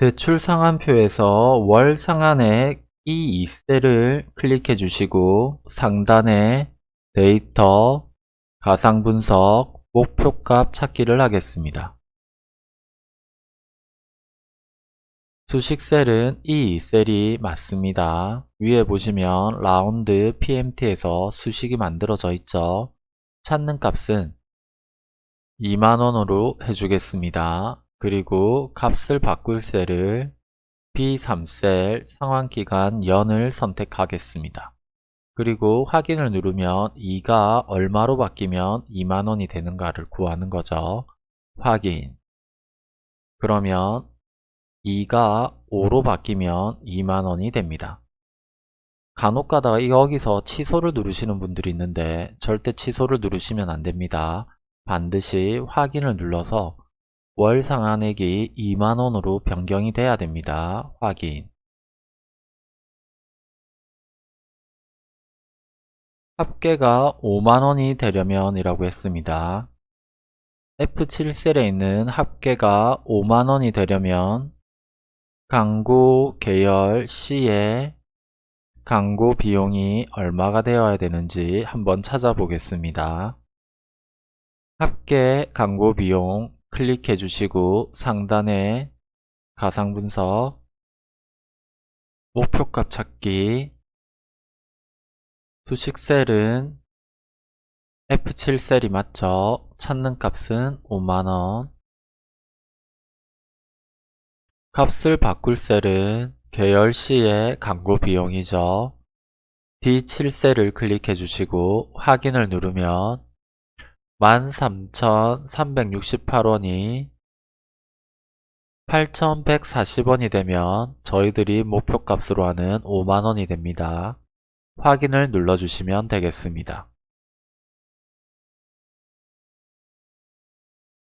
대출 상한표에서 월 상한액 이 2셀을 클릭해 주시고 상단에 데이터, 가상분석, 목표값 찾기를 하겠습니다. 수식셀은 이 2셀이 맞습니다. 위에 보시면 라운드 PMT에서 수식이 만들어져 있죠. 찾는 값은 2만원으로 해주겠습니다. 그리고 값을 바꿀 셀을 B3셀 상환기간 연을 선택하겠습니다. 그리고 확인을 누르면 2가 얼마로 바뀌면 2만원이 되는가를 구하는 거죠. 확인 그러면 2가 5로 바뀌면 2만원이 됩니다. 간혹 가다가 여기서 취소를 누르시는 분들이 있는데 절대 취소를 누르시면 안됩니다. 반드시 확인을 눌러서 월 상한액이 2만원으로 변경이 돼야 됩니다. 확인 합계가 5만원이 되려면 이라고 했습니다. F7셀에 있는 합계가 5만원이 되려면 광고 계열 C에 광고 비용이 얼마가 되어야 되는지 한번 찾아보겠습니다. 합계 광고 비용 클릭해 주시고 상단에 가상분석 목표값 찾기 수식셀은 F7셀이 맞죠? 찾는 값은 5만원 값을 바꿀 셀은 계열 C의 광고 비용이죠. D7셀을 클릭해 주시고 확인을 누르면 13,368원이 8,140원이 되면 저희들이 목표값으로 하는 5만원이 됩니다. 확인을 눌러주시면 되겠습니다.